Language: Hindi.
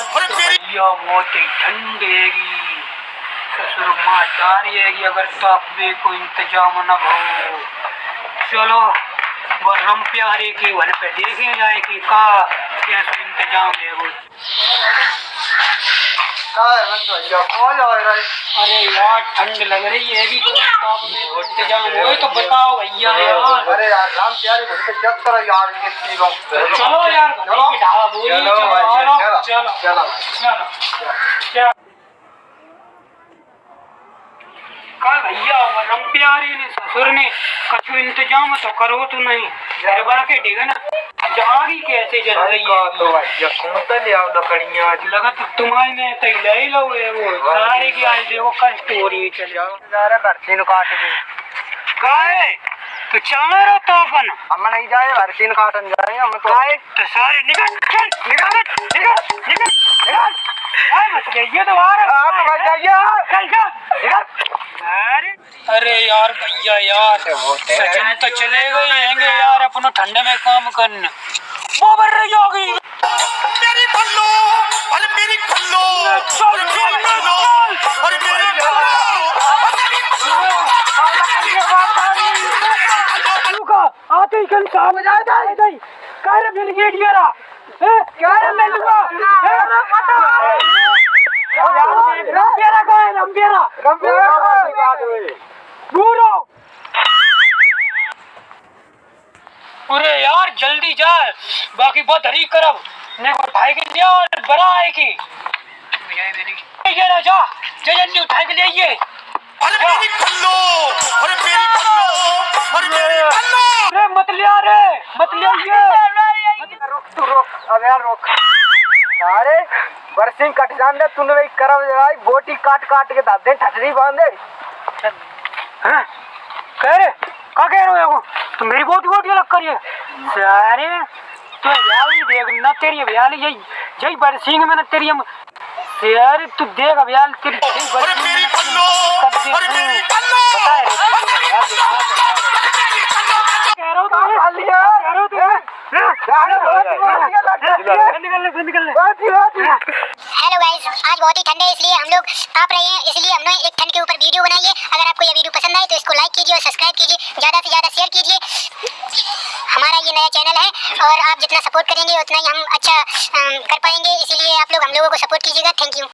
तो बहुत ही ठंड हैगी ससुरमा अगर हैगी अगर तापवे को इंतज़ाम न हो चलो वो प्यारे के वन पे देखे जाए कि का कैसे इंतज़ाम है वो। अरे यार ठंड लग रही है भी तो हो तो बताओ भैया अरे यार राम प्यारे जब तरह यार तो चलो यार चलो। चलो चलो चलो भैया वो रम ने ससुर ने कछु इंतज़ाम तो करो तो नहीं। घर बना के डेगा ना जागी कैसे जल रही तो है भाई ये कौन ले आओ लकड़ियाँ। लगा तो तुम्हारी में तो ले लो वो। सारे की आज देखो कष्ट हो रही है चल जाओ जा रहे बरसीन काट के काहे तो चलो रो तो अपन। हम नहीं जाए बरसीन काटन जाए हम तो आए तो सारे निकल चल निकल निकल निकल निकल। आए मत जाइए तो बाहर आप मत जाइए चल चल अरे अरे यार भैया यार सचिन तो चले गए हैंगे यार अपनो ठंडे में काम करने वो बढ़ रही होगी मेरी खल्लो अरे मेरी खल्लो चल अरे मेरी खल्लो अरे मेरी खल्लो आते ही कल सामने जाए जाए जाए कर मिल गया डियरा क्या रे मिल गया रंबियारा का है रंबियारा दूर हो अरे यार जल्दी जा बाकी बहुत हरी करब ने को उठाए के लिया और बड़ा है की ये ना जा। उठाए के लिए आइए अरे मेरी खल्लो अरे मेरी खल्लो अरे मेरी खल्लो अरे मत लिया रे मत लिया ये रुक तू रुक। अब यार रुक। अरे बरसीन कट जान दे तूने वही करब बोटी काट काट के दादे ठटरी बांधे हैं? कह रे का कह रहे हो तो मेरी बहुत बहुत अलग करिए सारे तो व्याली देख न तेरी व्याली यही यही बरसिंग में न तेरी हम यार तू देख अब यार तेरी यही अरे बरसिंग में कब देख अरे मेरी खल्लो रे कह रहा हूँ तो कह रहा हूँ तो हेलो गाइस आज बहुत ही ठंड है इसलिए हम लोग ताप रहे हैं इसलिए हमने एक ठंड के ऊपर वीडियो बनाई है अगर आपको ये वीडियो पसंद तो इसको लाइक कीजिए और सब्सक्राइब कीजिए, ज़्यादा से ज़्यादा शेयर कीजिए। हमारा ये नया चैनल है और आप जितना सपोर्ट करेंगे, उतना ही हम अच्छा कर पाएँगे। इसीलिए आप लोग, हम लोगों को सपोर्ट कीजिएगा। Thank you